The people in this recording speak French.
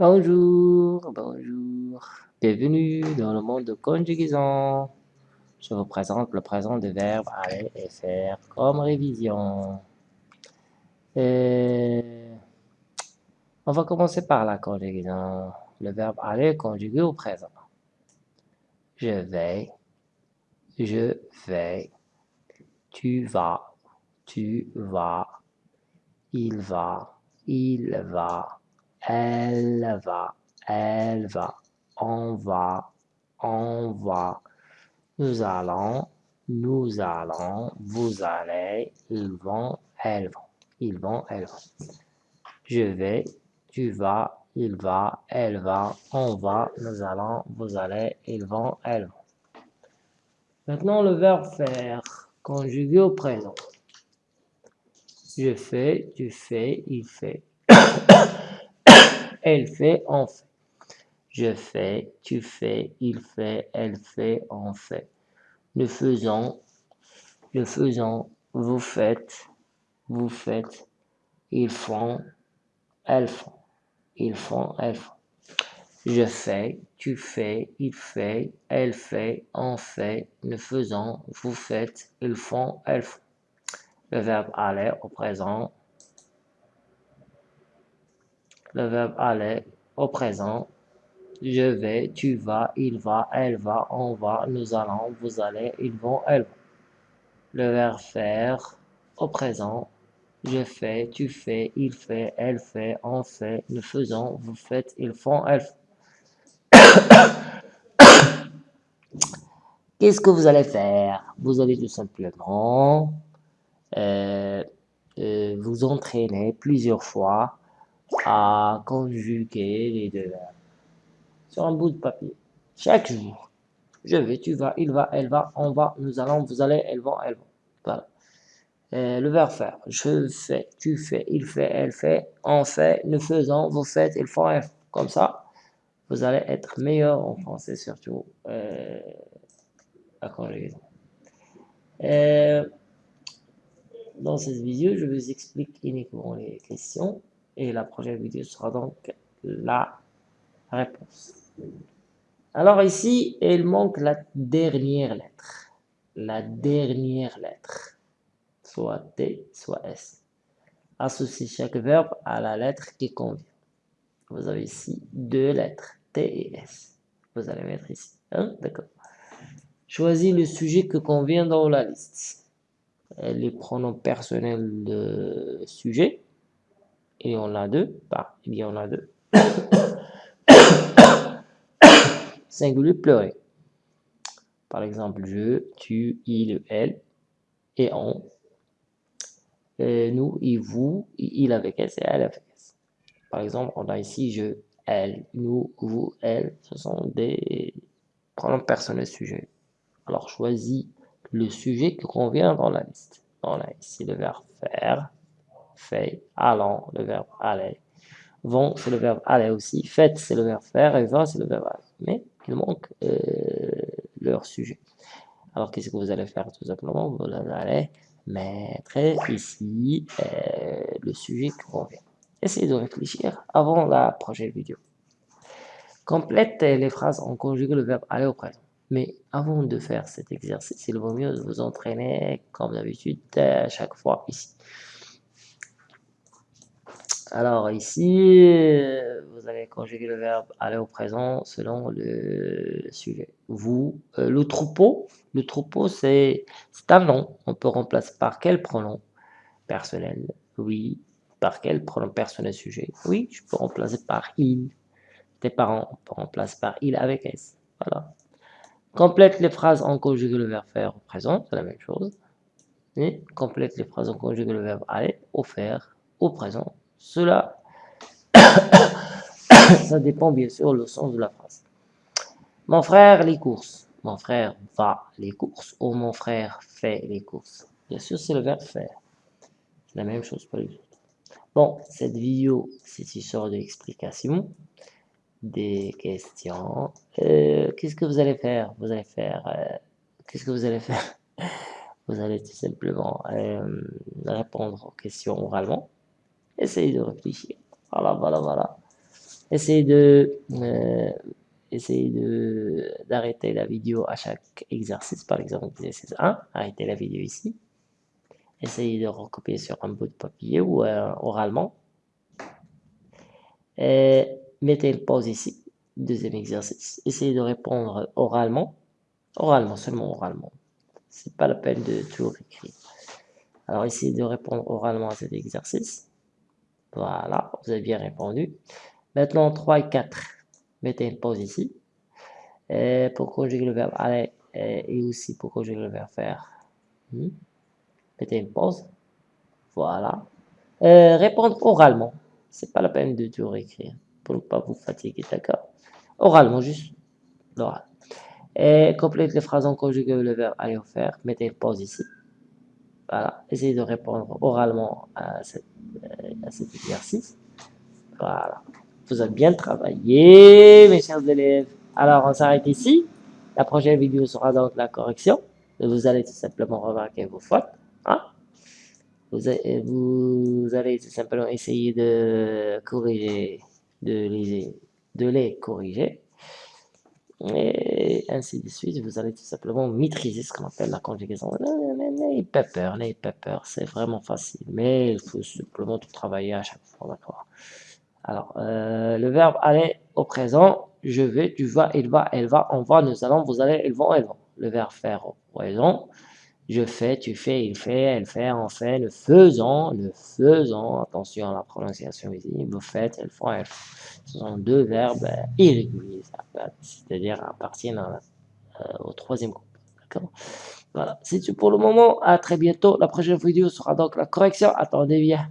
Bonjour, bonjour. Bienvenue dans le monde de conjugaison. Je vous présente le présent des verbes aller et faire comme révision. Et on va commencer par la conjugaison. Le verbe aller conjugué au présent. Je vais, je vais, tu vas, tu vas, il va, il va, elle va, elle va, on va, on va, nous allons, nous allons, vous allez, ils vont, elles vont, ils vont, elles vont. Je vais, tu vas, il va, elle va, on va, nous allons, vous allez, ils vont, elles vont. Maintenant le verbe faire, conjugué au présent. Je fais, tu fais, il fait. elle fait, on fait. Je fais, tu fais, il fait, elle fait, on fait. Nous faisons, nous faisons, vous faites, vous faites, ils font, elles font. Ils font, elles font. Je fais, tu fais, il fait, elle fait, on fait, nous faisons, vous faites, ils font, elles font le verbe aller au présent, le verbe aller au présent, je vais, tu vas, il va, elle va, on va, nous allons, vous allez, ils vont, elles vont. Le verbe faire au présent, je fais, tu fais, il fait, elle fait, on fait, nous faisons, vous faites, ils font, elles font. Qu'est-ce que vous allez faire? Vous allez tout simplement euh, euh, vous entraîner plusieurs fois à conjuguer les deux verbes sur un bout de papier. Chaque jour. Je vais, tu vas, il va, elle va, on va, nous allons, vous allez, elles vont, elles vont. Voilà. Euh, le verbe faire. Je fais, tu fais, il fait, elle fait, on fait, nous faisons, vous faites, ils font. Comme ça, vous allez être meilleur en français surtout euh, la conjugaison. Euh, dans cette vidéo, je vous explique uniquement les questions et la prochaine vidéo sera donc la réponse. Alors ici, il manque la dernière lettre. La dernière lettre. Soit T, soit S. Associez chaque verbe à la lettre qui convient. Vous avez ici deux lettres, T et S. Vous allez mettre ici. Hein? D'accord. Choisis le sujet que convient dans la liste. Les pronoms personnels de sujet. Et on a deux. Bah, il y en a deux. Singulier pleurer. Par exemple, je, tu, il, elle et on. Et nous, il, vous, il avec S et elle avec S. Par exemple, on a ici je, elle, nous, vous, elle. Ce sont des pronoms personnels sujet. Alors, choisis le sujet qui convient dans la liste. On a ici le verbe faire, fait, allant, le verbe aller. Vont, c'est le verbe aller aussi. Faites, c'est le verbe faire. Et va, c'est le verbe aller. Mais il manque euh, leur sujet. Alors, qu'est-ce que vous allez faire tout simplement? Vous allez mettre ici euh, le sujet qui convient. Essayez de réfléchir avant la prochaine vidéo. Complète les phrases en conjuguant le verbe aller au présent. Mais avant de faire cet exercice, il vaut mieux vous entraîner comme d'habitude à chaque fois ici. Alors ici, vous allez conjuguer le verbe aller au présent selon le sujet. Vous, euh, le troupeau, le troupeau c'est un nom. On peut remplacer par quel pronom personnel? Oui. Par quel pronom personnel sujet? Oui, je peux remplacer par il. Tes parents, on peut remplacer par il avec S. Voilà. Complète les phrases en conjugué le verbe faire au présent, c'est la même chose. Et complète les phrases en conjugué le verbe aller au faire au présent. Cela, ça dépend bien sûr le sens de la phrase. Mon frère les courses. Mon frère va les courses ou mon frère fait les courses. Bien sûr, c'est le verbe faire. La même chose pour les autres. Bon, cette vidéo, c'est une sorte d'explication des questions. Euh, qu'est-ce que vous allez faire? Vous allez faire... Euh, qu'est-ce que vous allez faire? Vous allez tout simplement euh, répondre aux questions oralement. Essayez de réfléchir. Voilà, voilà, voilà. essayez de euh, essayez de d'arrêter la vidéo à chaque exercice. Par exemple, exercice 1, arrêtez la vidéo ici. Essayez de recopier sur un bout de papier ou euh, oralement. Et mettez une pause ici. Deuxième exercice. Essayez de répondre oralement. Oralement, seulement oralement. C'est pas la peine de tout écrire. Alors, essayez de répondre oralement à cet exercice. Voilà, vous avez bien répondu. Maintenant, 3 et 4. Mettez une pause ici. Et pour conjuguer le verbe aller et aussi pour conjuguer le verbe faire. Hmm? Mettez une pause. Voilà. répondre oralement. C'est pas la peine de tout réécrire pour ne pas vous fatiguer, d'accord? Oralement, juste l'oral. Et complète les phrases en conjugué le verbe aller ou faire. Mettez une pause ici. Voilà. Essayez de répondre oralement à, cet exercice. Voilà. Vous avez bien travaillé, mes chers élèves. Alors, on s'arrête ici. La prochaine vidéo sera donc la correction. Vous allez tout simplement remarquer vos fautes. Hein? Vous, vous, allez tout simplement essayer de corriger, de les, de les corriger. Et ainsi de suite, vous allez tout simplement maîtriser ce qu'on appelle la conjugaison. N'ayez pas peur, n'ayez pas peur, c'est vraiment facile. Mais il faut simplement tout travailler à chaque fois, d'accord? Alors, euh, le verbe aller au présent, je vais, tu vas, il va, elle va, on va, nous allons, vous allez, ils vont, elles vont. Le verbe faire au présent, je fais, tu fais, il fait, elle fait, on fait, le faisant, le faisant, attention à la prononciation vous faites, elles font, elles font. Ce sont deux verbes irréguliers, c'est-à-dire appartiennent euh, au troisième groupe. Voilà, c'est tout pour le moment. À très bientôt. La prochaine vidéo sera donc la correction. Attendez bien.